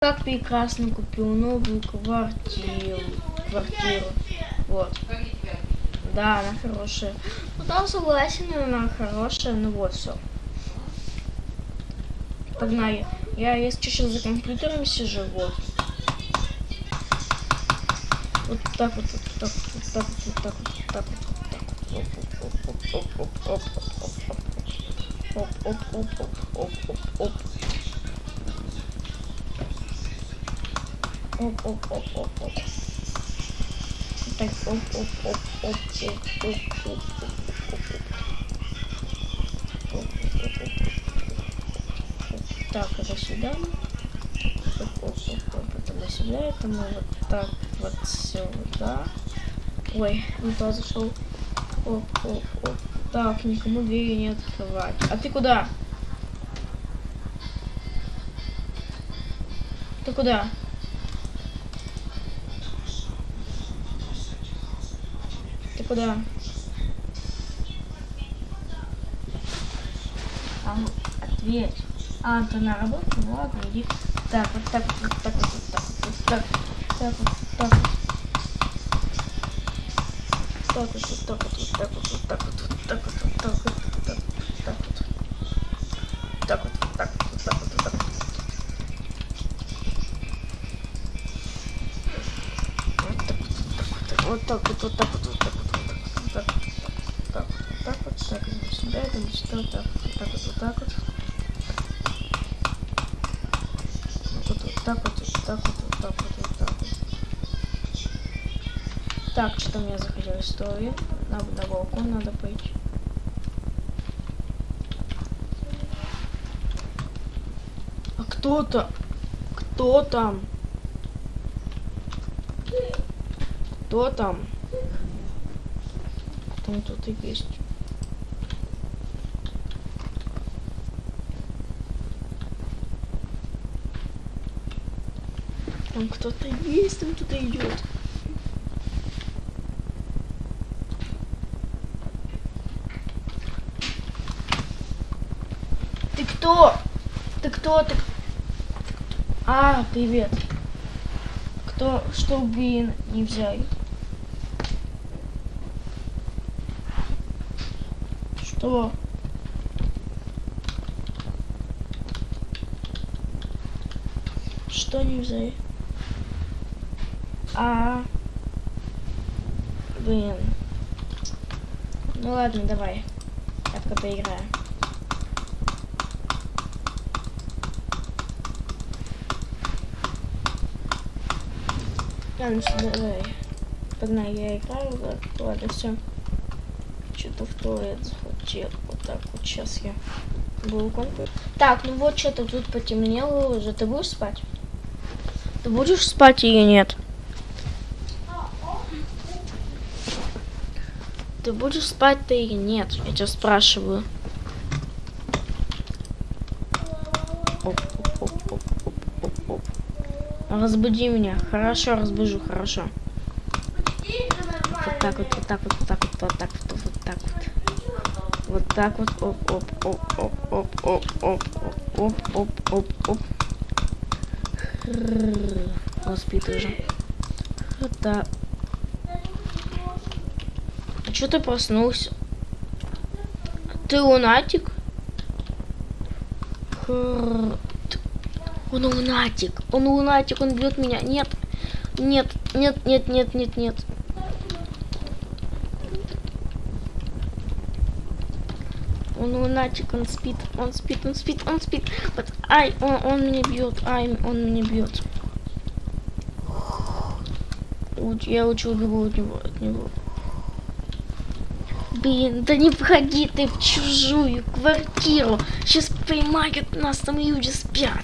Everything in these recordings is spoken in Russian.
Как прекрасно купил новую квартиру. Квартиру. Вот. Да, она хорошая. Ну там согласен, она хорошая, ну вот все. Погнали. Я, если сейчас за компьютером сижу, вот. Вот так вот, вот так вот, вот так вот, вот так вот, вот так вот, вот так вот. Оп, оп, оп, оп, оп, оп, оп, оп, оп. Оп, оп, оп, оп, оп. Так, оп, оп, оп, оп, оп, оп, оп, оп, Так, это сюда. Оп, оп, оп, оп, это сюда. Это мы вот так вот сюда. Ой, не туда зашел. Оп, оп, оп. Так, никому двери не открывать. А ты куда? Ты куда? Куда? А, ну, ответь. А, ты на работу? Ну ладно, иди. Так, вот так вот, вот так вот, вот так вот, вот так, так вот, так вот. Так вот, вот так вот, вот так вот, вот так вот, вот так вот, вот так вот, вот так вот, так вот. Так вот, вот так вот, вот так вот, вот так вот. Вот так вот, вот так вот, вот так вот, вот вот так вот, так вот, вот так вот. Вот вот так вот, вот так вот, вот так вот, вот так вот. Так, что мне захотелось истории. На, на балкон надо пойти. А кто-то? Кто там? Кто там? Там кто-то есть. Там кто-то есть, там кто-то идет. Ты кто? Ты кто? Ты... А, привет. Кто, что блин, не взяли? Что? Что не взяли? А, блин. Ну ладно, давай. Я пока поиграю. Ладно, все, давай. Погнали, я играю, ладно, ладно все. Что-то в туалет захотел. Вот так вот сейчас я буду компьютер. Так, ну вот что-то тут потемнело уже. Ты будешь спать? Ты будешь спать или нет? Ты будешь спать ты или нет? Я тебя спрашиваю. Оп, оп, оп, оп, оп, оп, оп. Разбуди меня. Хорошо, разбужу, хорошо. Вот так вот, вот так вот, вот так вот, вот так вот, вот так вот. Вот так вот, оп, оп, оп, оп, оп, оп, оп, оп, оп, оп, оп. Он спит уже. Вот так. Что ты проснулся? Ты лунатик? Он лунатик. Он лунатик, он бьет меня. Нет. Нет, нет, нет, нет, нет, нет. Он лунатик, он спит, он спит, он спит, он спит. Вот, ай, он, он меня бьет, ай, он меня бьет. Я лучше убегу от него, от него. Блин, да не входи ты в чужую квартиру. Сейчас поймают нас, там люди спят.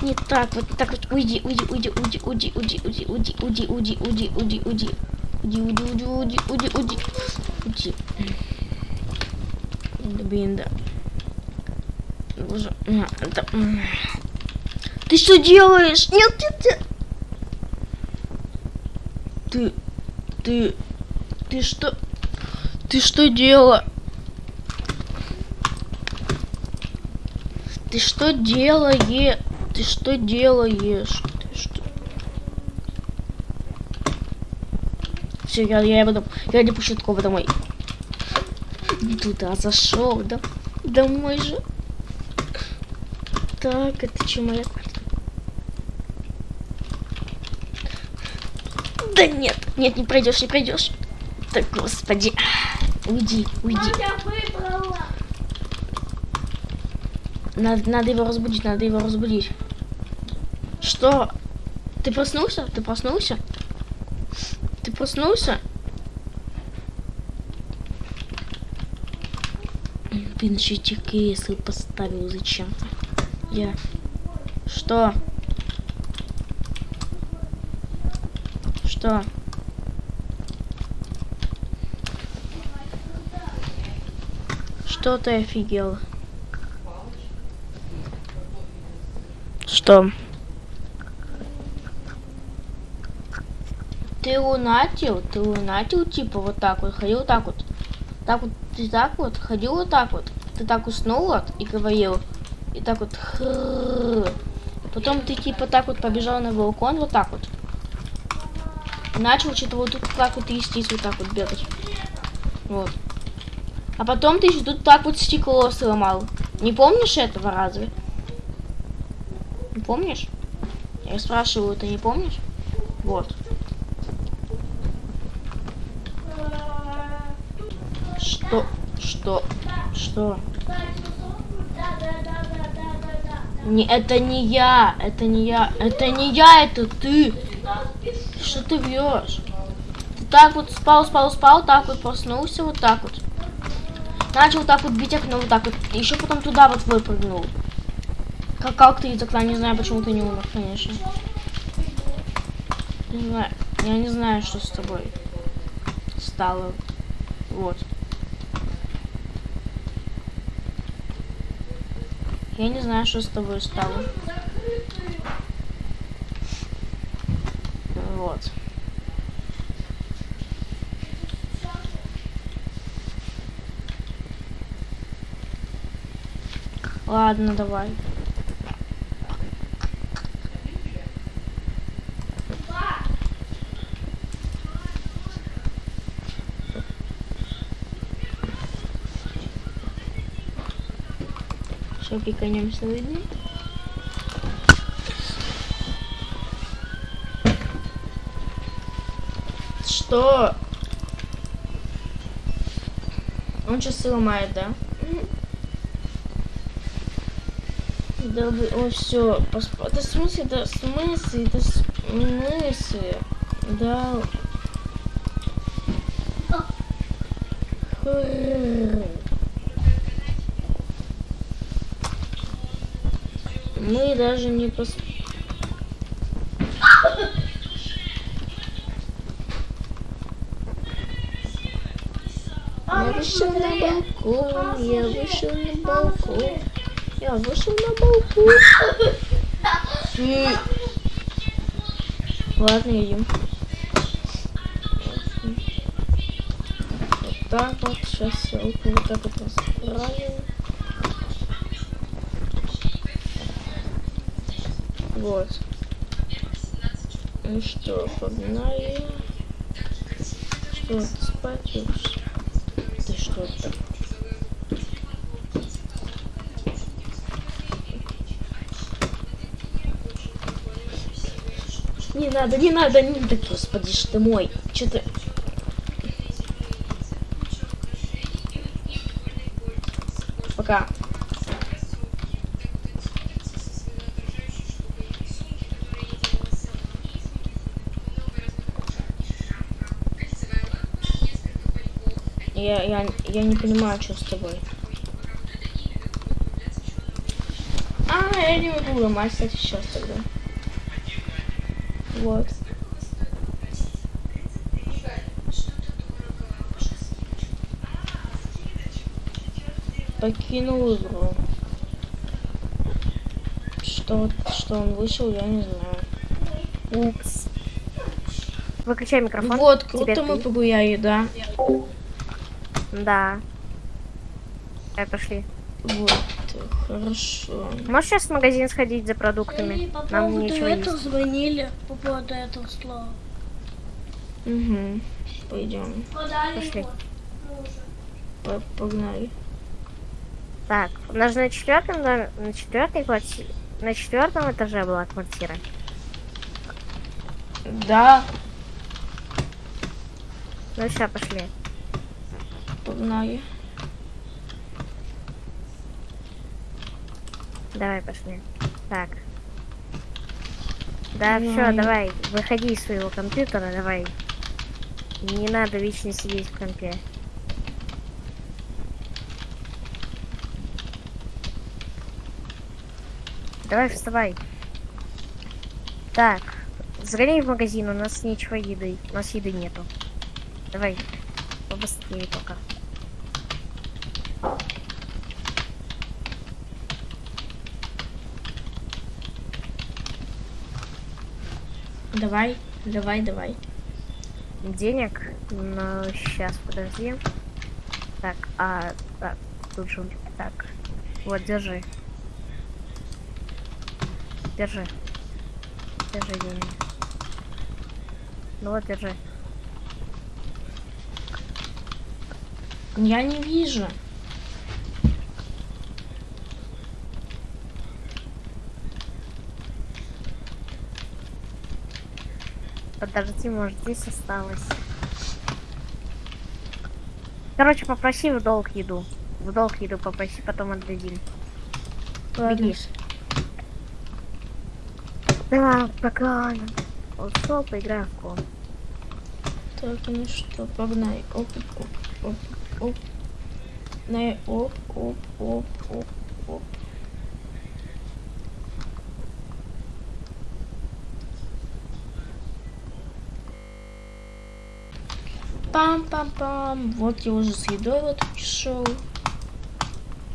Не так, вот так вот. Уйди, уйди, уйди, уйди, уйди, уйди, уйди, уйди, уйди, уйди, уйди, уйди, уйди. Уйди, уйди, уйди, уйди, уйди, уйди. Уйди. Да. Боже, на, да. м. Ты что делаешь? Нет, нет, нет. Ты, ты, ты что? Ты что делала? Ты что делаешь? Ты что делаешь? Ты что? Все, я, я потом, я не пущу такого домой. Туда зашел, да? Домой же. Так, это че моя квартира? Да нет, нет, не пройдешь, не пройдешь. Так, господи. Уйди, уйди. Надо, надо его разбудить, надо его разбудить. Что? Ты проснулся? Ты проснулся? Ты проснулся? Блин, еще эти поставил зачем-то. Я... Что? Что? Что ты офигел? Что? Ты лунатил? Ты лунатил, типа, вот так вот, ходил вот так вот. Так вот, ты так вот, ходил вот так вот. Ты так уснул вот и говорил. И так вот. Потом ты типа так вот побежал на балкон, вот так вот. Начал что-то вот тут так вот трястись, вот так вот бегать. Вот. А потом ты еще тут так вот стекло сломал. Не помнишь этого разве? Не помнишь? Я спрашиваю, ты не помнишь? Вот. Что? Что? Что? Не, это не я, это не я, это не я, это ты. Что ты врешь? Ты так вот спал, спал, спал, так вот проснулся, вот так вот. Начал так вот бить окно, вот так вот. Еще потом туда вот выпрыгнул. Как, как ты из окна, не знаю, почему ты не умер, конечно. Не знаю, я не знаю, что с тобой стало. Вот. Я не знаю, что с тобой стало. Вот. Ладно, давай. Все, пиканемся выйдем. Что? Он сейчас сломает, да? Да о, все, поспа... Да в смысле, да в смысле, да в смысле, да. Мы даже не пос... Я вышел на балкон, я вышел на балкон, я вышел на балкон. Фу. Ладно, идем. Вот так вот, сейчас все вот так вот расправим. Вот. Ну что, погнали. Что, спать уж? Ты что то надо, не надо, не надо, господи ж ты мой. Че ты... Пока. Я, я, я не понимаю, что с тобой. А, я не ломать, кстати, сейчас тогда. Вот. Покинул игру. Что, что он вышел, я не знаю. Упс. Выключай микрофон. Вот, Теперь круто мы ты. погуляли, да? Да. Давай, пошли. Вот. Хорошо. Можешь сейчас в магазин сходить за продуктами? И по Нам поводу нечего этого есть. звонили, по поводу этого слова. Угу. Пойдем. Подали Пошли. его. П- Погнали. Так, у нас на четвертом, доме- на четвертой квартире, на четвертом этаже была квартира. Да, Ну сейчас пошли. погнали. Давай пошли. Так. Да, Ну все, давай, выходи из своего компьютера, давай. Не надо вечно сидеть в компе. Давай, вставай. Так, сгоняй в магазин, у нас ничего еды, у нас еды нету. Давай, побыстрее только. Давай, давай, давай. денег, но сейчас подожди. Так, а так, тут же так. Вот, держи. Держи. Держи деньги. Ну вот, держи. Я не вижу. Подожди, может здесь осталось. Короче, попроси в долг еду. В долг еду попроси, потом отдадим. Ладно. Беги. Да, пока. Вот что, поиграем в ком. Так, ну что, погнали. Оп, оп, оп, оп. На, оп, оп, оп, оп, оп. Пам-пам-пам. Вот я уже с едой вот пришел.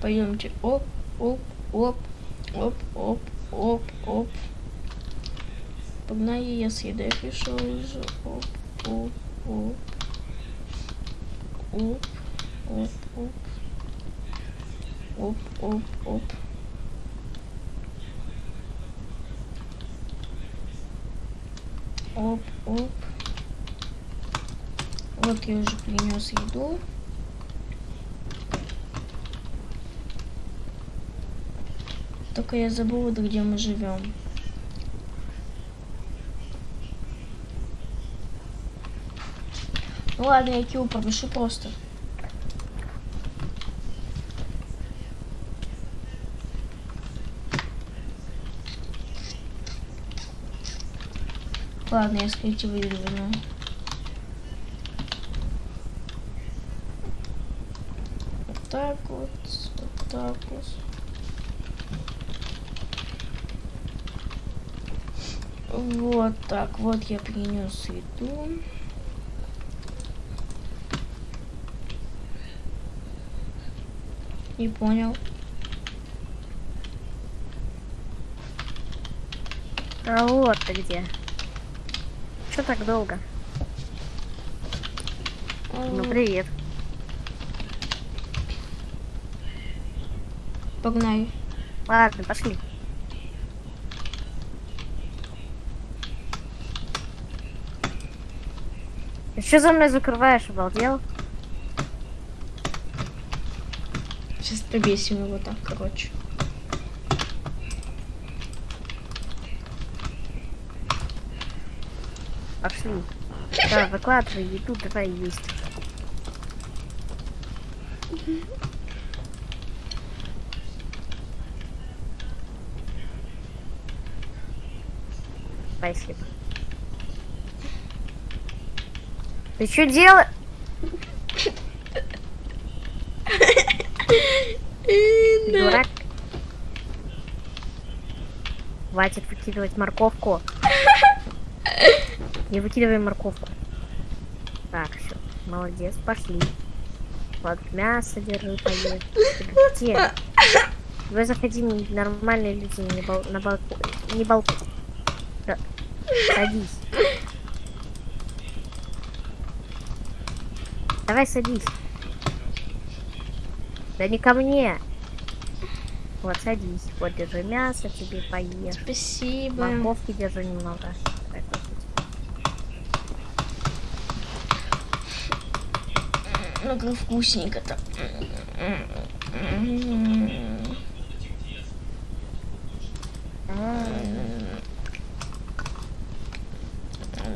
Пойдемте. Оп, оп, оп, оп, оп, оп, оп. Погнали, я с едой пришел уже. Оп, оп, оп. Оп, оп, оп. Оп, оп, оп. Оп, оп. Вот я уже принес еду. Только я забыла, где мы живем. Ну ладно, я Киу пропишу просто. Ладно, я скрыть выдвину. Вот так вот, так вот. Вот так, вот я принес еду. Не понял. А вот ты где. Что так долго? Ну, привет. Погнали. Ладно, пошли. Ты что за мной закрываешь, обалдел? Сейчас повесим его так, короче. Пошли. Да, выкладывай еду, давай есть. Спасибо. Ты что делаешь? Дурак. Хватит выкидывать морковку. Не выкидывай морковку. Так, все. Молодец, пошли. Вот мясо держи, поешь. Где? Вы заходи, нормальные люди, не, бал... на балкон. Не балкон. Садись. Давай садись. Да не ко мне. Вот, садись. Вот, держи мясо, тебе поешь. Спасибо. Морковки держи немного. Ну как вкусненько-то.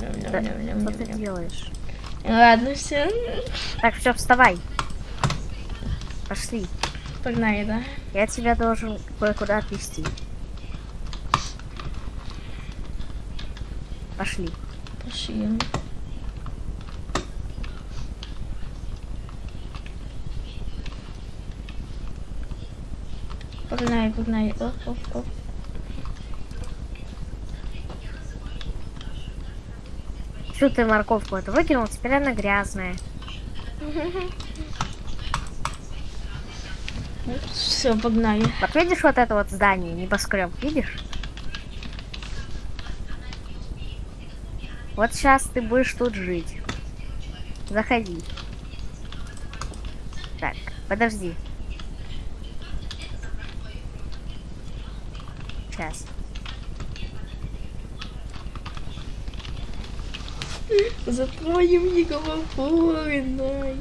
Да, что ты делаешь? Ладно, все. Так, все, вставай. Пошли. Погнали, да? Я тебя должен кое-куда отвезти. Пошли. Пошли. Погнали, погнали. Оп, оп, оп. Что ты морковку эту выкинул? Теперь она грязная. Все, погнали. Вот видишь вот это вот здание, небоскреб, видишь? Вот сейчас ты будешь тут жить. Заходи. Так, подожди. Сейчас. За твоим неговориной.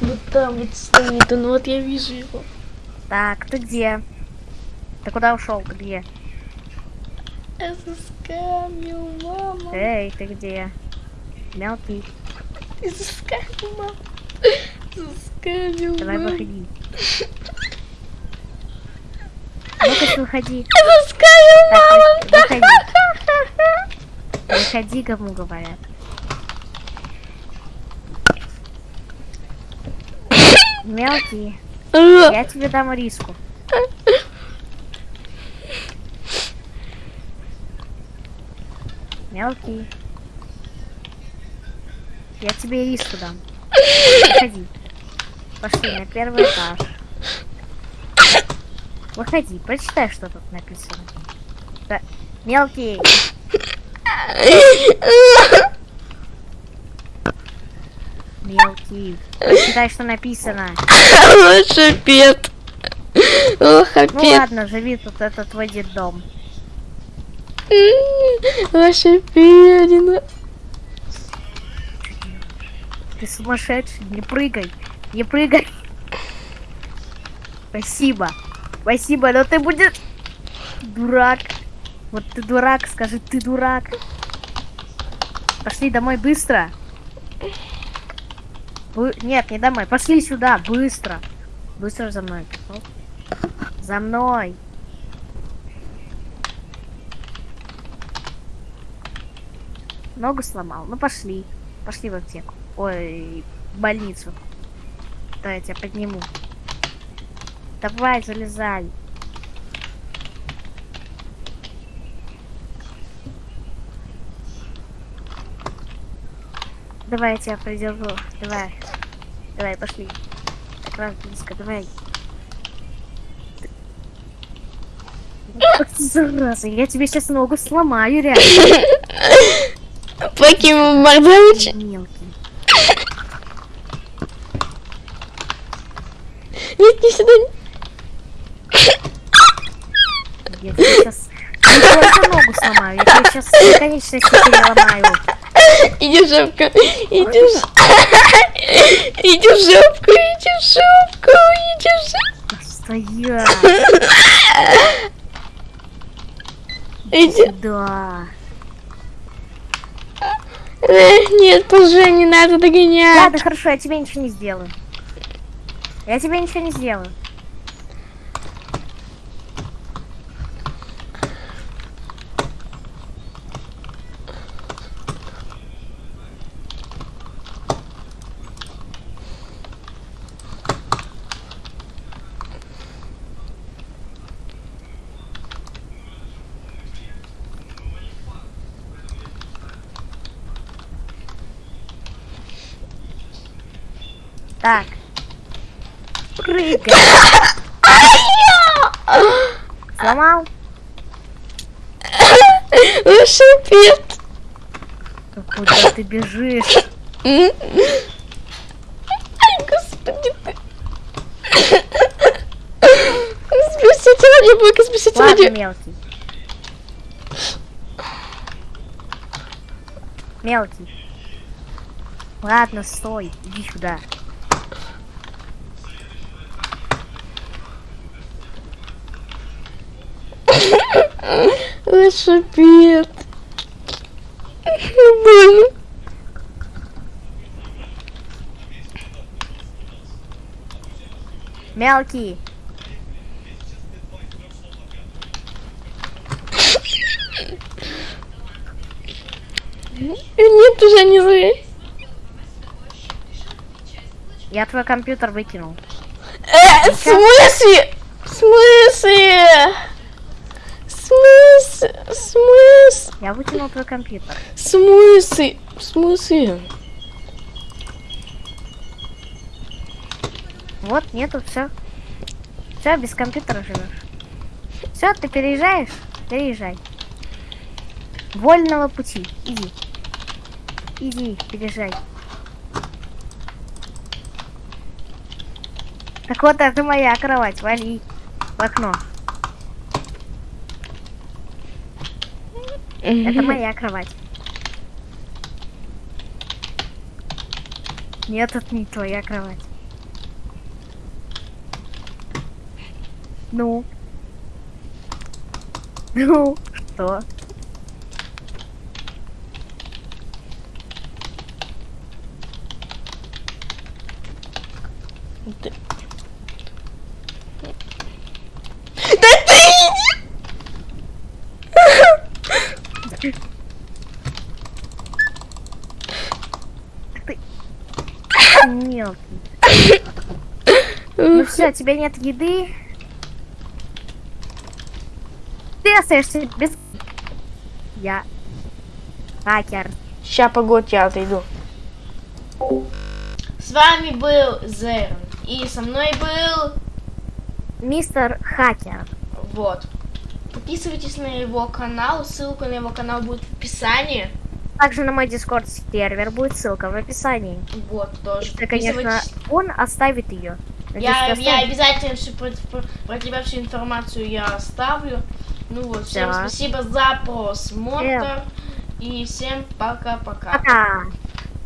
Вот там вот стоит он, вот я вижу его. Так, ты где? Ты куда ушел? Ты где? Я заскамил, мама. Эй, ты где? Мелкий, Ты заскамил, мама. Давай мама. выходи. Ну-ка, выходи. Мама. выходи. Выходи, кому говорят. Мелкий, я тебе дам риску. Мелкий. Я тебе риску дам. Выходи. Пошли на первый этаж. Выходи, прочитай, что тут написано. Да. Мелкий, мелкий. Прочитай, что написано. Лучше пет. Ох, Ну ладно, живи тут, это твой детдом. Лошадь Ты сумасшедший, не прыгай, не прыгай. Спасибо, спасибо, но ты будешь дурак. Вот ты дурак, скажи, ты дурак. Пошли домой быстро. Вы- Нет, не домой, пошли сюда, быстро. Быстро за мной. За мной. Ногу сломал. Ну пошли. Пошли в аптеку. Ой, в больницу. Да, я тебя подниму. Давай, залезай. Давай, я тебя придержу. Давай. Давай, пошли. Как раз близко, давай. Ах зараза, я тебе сейчас ногу сломаю, реально. Покинул Мордович. Мелкий. Нет, не сюда. Я тебе сейчас не только ногу сейчас конечности переломаю. Иди в жопку. Иди в ж- Иди в жопку, иди в жопку, иди в жопку. Стоять. Иди. Да. Нет, уже не надо догонять. Ладно, хорошо, я тебе ничего не сделаю. Я тебе ничего не сделаю. Так. Прыгай. Сломал? Да Куда ты бежишь? Спасите ради бога, спасите Ладно, ради... мелкий. Мелкий. Ладно, стой, иди сюда. Ой, шипит. Больно. Мелкий. Нет, уже не зря. Я твой компьютер выкинул. Э, в смысле? В смысле? Смысле? В смысле? Я выкинул твой компьютер. Смысле? В смысле? Вот, нету, все. Все, без компьютера живешь. Все, ты переезжаешь? Переезжай. Вольного пути. Иди. Иди, переезжай. Так вот, это моя кровать. Вали в окно. Это моя кровать. Нет, это не твоя кровать. Ну. Ну, что? Ты- Да ты иди! Мелкий. Ну все, у тебя нет еды. Ты остаешься без... Я... Хакер. Ща, погодь, я отойду. С вами был Зерн. И со мной был... Мистер Хакер. Вот. Подписывайтесь на его канал. Ссылка на его канал будет в описании. Также на мой дискорд сервер будет ссылка в описании. Вот, тоже. Ты, конечно, он оставит ее. Я, я обязательно всю про, про- про тебя всю информацию я оставлю. Ну вот, всем Да. спасибо за просмотр. И всем пока-пока. Пока.